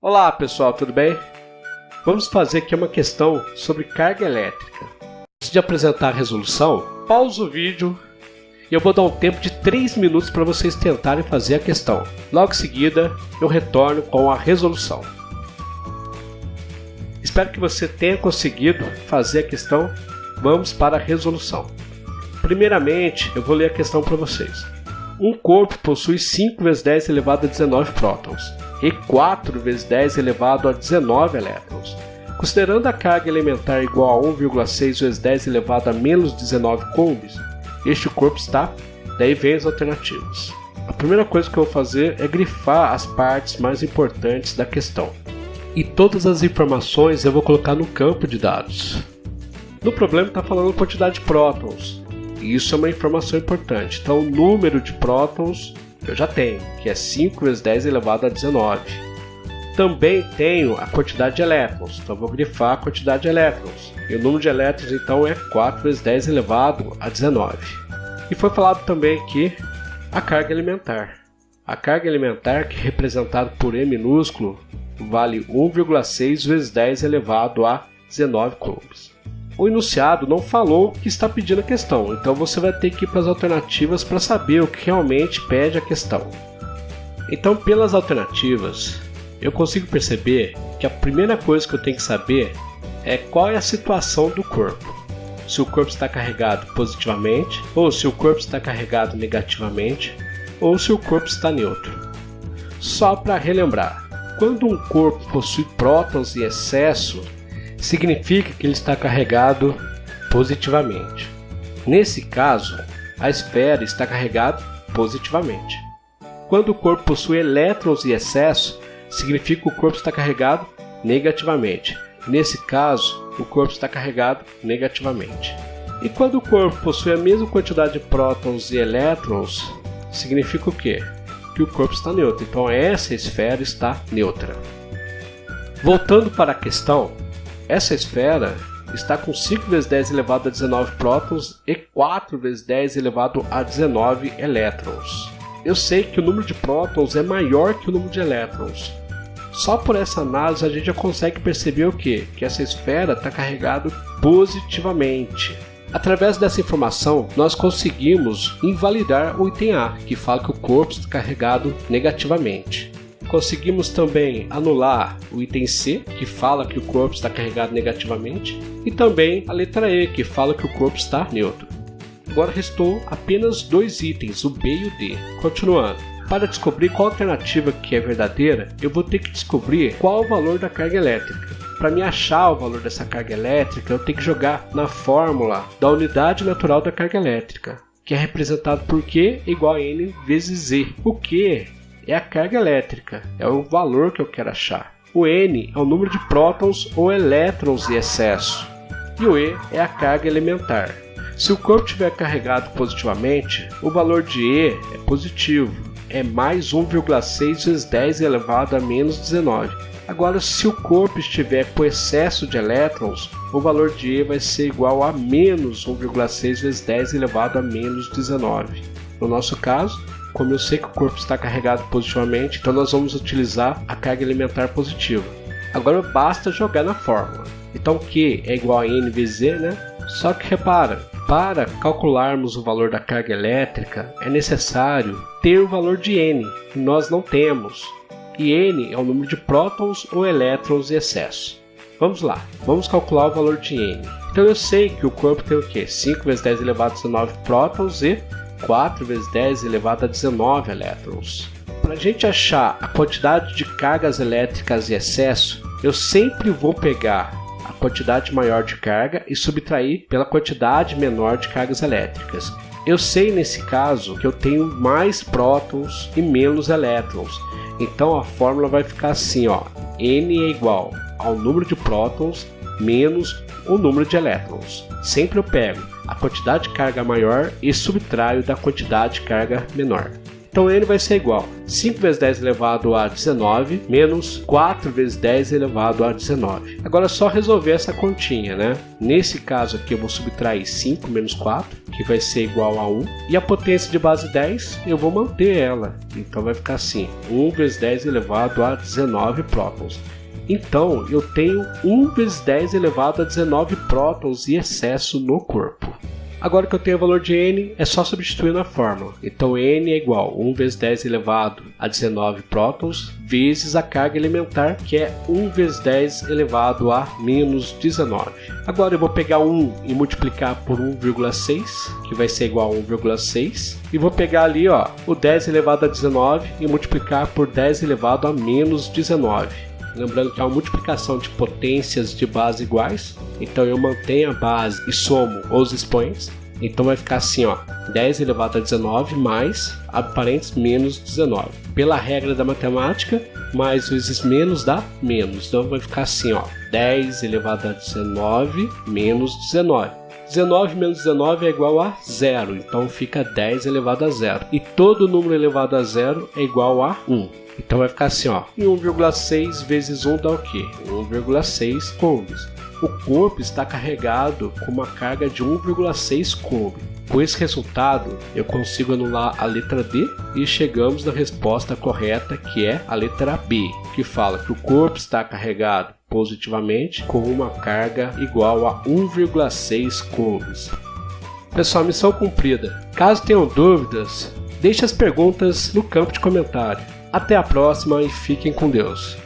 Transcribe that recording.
Olá pessoal, tudo bem? Vamos fazer aqui uma questão sobre carga elétrica. Antes de apresentar a resolução, pausa o vídeo e eu vou dar um tempo de 3 minutos para vocês tentarem fazer a questão. Logo em seguida, eu retorno com a resolução. Espero que você tenha conseguido fazer a questão. Vamos para a resolução. Primeiramente, eu vou ler a questão para vocês. Um corpo possui 5 vezes 10 elevado a 19 prótons e 4 vezes 10 elevado a 19 elétrons. Considerando a carga elementar igual a 1,6 vezes 10 elevado a menos 19 coulombs, este corpo está. Daí vem as alternativas. A primeira coisa que eu vou fazer é grifar as partes mais importantes da questão. E todas as informações eu vou colocar no campo de dados. No problema está falando quantidade de prótons. E isso é uma informação importante. Então o número de prótons eu já tenho, que é 5 vezes 10 elevado a 19. Também tenho a quantidade de elétrons, então vou grifar a quantidade de elétrons. E o número de elétrons então é 4 vezes 10 elevado a 19. E foi falado também aqui a carga elementar. A carga elementar, que é representada por E minúsculo, vale 1,6 vezes 10 elevado a 19 coulombs o enunciado não falou que está pedindo a questão, então você vai ter que ir para as alternativas para saber o que realmente pede a questão. Então, pelas alternativas, eu consigo perceber que a primeira coisa que eu tenho que saber é qual é a situação do corpo. Se o corpo está carregado positivamente, ou se o corpo está carregado negativamente, ou se o corpo está neutro. Só para relembrar, quando um corpo possui prótons em excesso, significa que ele está carregado positivamente. Nesse caso, a esfera está carregada positivamente. Quando o corpo possui elétrons em excesso, significa que o corpo está carregado negativamente. Nesse caso, o corpo está carregado negativamente. E quando o corpo possui a mesma quantidade de prótons e elétrons, significa o quê? Que o corpo está neutro. Então essa esfera está neutra. Voltando para a questão, essa esfera está com 5 vezes 10 elevado a 19 prótons e 4 vezes 10 elevado a 19 elétrons. Eu sei que o número de prótons é maior que o número de elétrons. Só por essa análise a gente já consegue perceber o que? Que essa esfera está carregada positivamente. Através dessa informação, nós conseguimos invalidar o item A, que fala que o corpo está carregado negativamente. Conseguimos também anular o item C, que fala que o corpo está carregado negativamente, e também a letra E, que fala que o corpo está neutro. Agora restou apenas dois itens, o B e o D. Continuando. Para descobrir qual alternativa que é verdadeira, eu vou ter que descobrir qual o valor da carga elétrica. Para me achar o valor dessa carga elétrica, eu tenho que jogar na fórmula da unidade natural da carga elétrica, que é representado por Q igual a N vezes Z. O Q é a carga elétrica, é o valor que eu quero achar. O N é o número de prótons ou elétrons em excesso. E o E é a carga elementar. Se o corpo estiver carregado positivamente, o valor de E é positivo, é mais 1,6 vezes 10 elevado a menos 19. Agora, se o corpo estiver com excesso de elétrons, o valor de E vai ser igual a menos 1,6 vezes 10 elevado a menos 19. No nosso caso, como eu sei que o corpo está carregado positivamente, então nós vamos utilizar a carga elementar positiva. Agora basta jogar na fórmula. Então Q é igual a N vezes E, né? Só que repara, para calcularmos o valor da carga elétrica é necessário ter o valor de N, que nós não temos. E N é o número de prótons ou elétrons em excesso. Vamos lá, vamos calcular o valor de N. Então eu sei que o corpo tem o quê? 5 vezes 10 elevado a 19 prótons e 4 vezes 10 elevado a 19 elétrons. Para a gente achar a quantidade de cargas elétricas em excesso, eu sempre vou pegar a quantidade maior de carga e subtrair pela quantidade menor de cargas elétricas. Eu sei nesse caso que eu tenho mais prótons e menos elétrons. Então a fórmula vai ficar assim, ó: N é igual ao número de prótons menos o número de elétrons. Sempre eu pego a quantidade de carga maior e subtraio da quantidade de carga menor. Então n vai ser igual 5 vezes 10 elevado a 19 menos 4 vezes 10 elevado a 19. Agora é só resolver essa continha, né? Nesse caso aqui eu vou subtrair 5 menos 4, que vai ser igual a 1. E a potência de base 10 eu vou manter ela. Então vai ficar assim, 1 vezes 10 elevado a 19 prótons. Então eu tenho 1 vezes 10 elevado a 19 prótons e excesso no corpo. Agora que eu tenho o valor de n, é só substituir na fórmula. Então n é igual a 1 vezes 10 elevado a 19 prótons vezes a carga elementar, que é 1 vezes 10 elevado a menos 19. Agora eu vou pegar 1 e multiplicar por 1,6, que vai ser igual a 1,6. E vou pegar ali ó, o 10 elevado a 19 e multiplicar por 10 elevado a menos 19. Lembrando que é uma multiplicação de potências de base iguais. Então eu mantenho a base e somo os expoentes. Então vai ficar assim, ó, 10 elevado a 19 mais, abre parênteses, menos 19. Pela regra da matemática, mais vezes menos dá menos. Então vai ficar assim, ó, 10 elevado a 19 menos 19. 19 menos 19 é igual a zero, então fica 10 elevado a zero. E todo número elevado a zero é igual a 1. Então vai ficar assim, ó. E 1,6 vezes 1 dá o quê? 1,6 coulombs. O corpo está carregado com uma carga de 1,6 coulomb. Com esse resultado, eu consigo anular a letra D e chegamos na resposta correta, que é a letra B, que fala que o corpo está carregado positivamente com uma carga igual a 1,6 coulombs. Pessoal, missão cumprida. Caso tenham dúvidas, deixe as perguntas no campo de comentário. Até a próxima e fiquem com Deus.